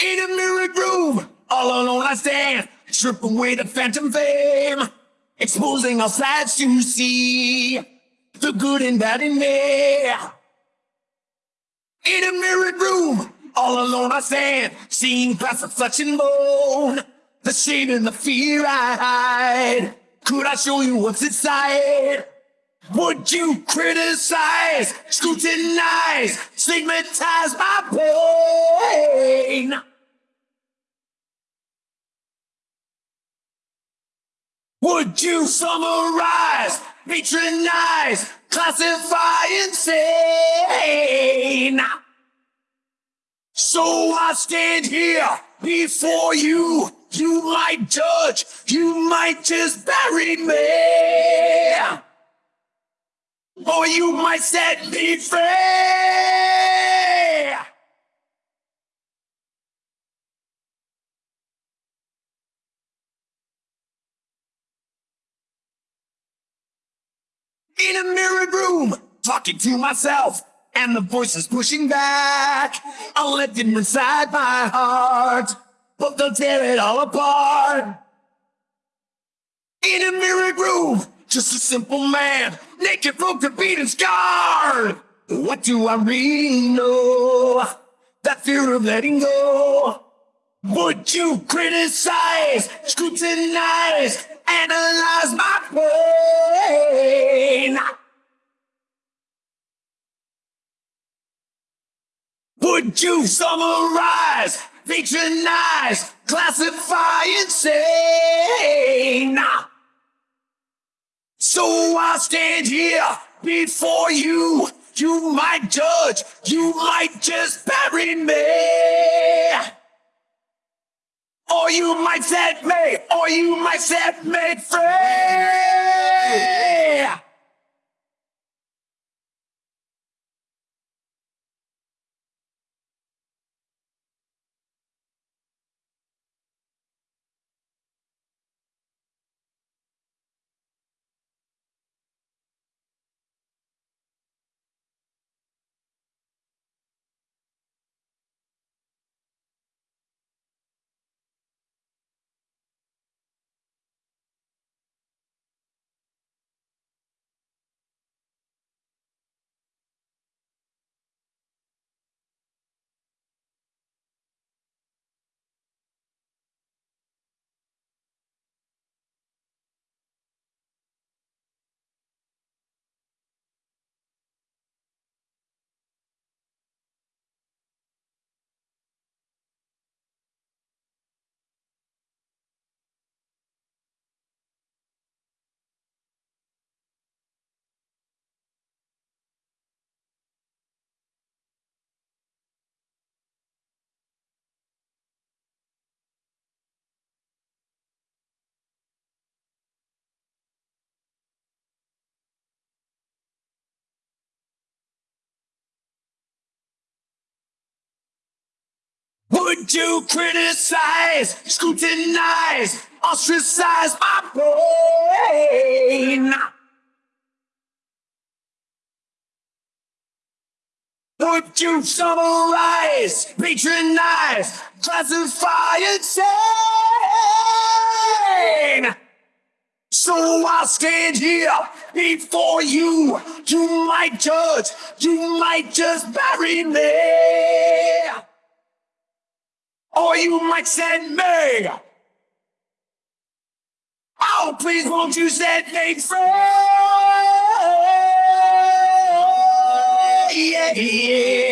In a mirrored room, all alone I stand, strip away the phantom fame, exposing all sides to see the good and bad in me. In a mirrored room, all alone I stand, seeing past the flesh and bone, the shame and the fear I hide. Could I show you what's inside? Would you criticize, scrutinize, stigmatize my pain? Would you summarize, patronize, classify, insane? So I stand here before you. You might judge, you might just bury me. Or you might set me free. In a mirrored room, talking to myself, and the voices pushing back. I'll inside my heart, but they'll tear it all apart. In a mirrored room, just a simple man, naked, broken, beaten, scarred. What do I really know? That fear of letting go. Would you criticize, scrutinize, analyze my pain? Would you summarize, patronize, classify, insane? So I stand here before you. You might judge, you might just bury me. Or you might set me, or you might set me free. Would you criticize, scrutinize, ostracize my brain? Would you summarize, patronize, classify, and insane? So I'll stand here before you. You might judge, you might just bury me. Or you might send me. Oh, please won't you set me free? Yeah, yeah.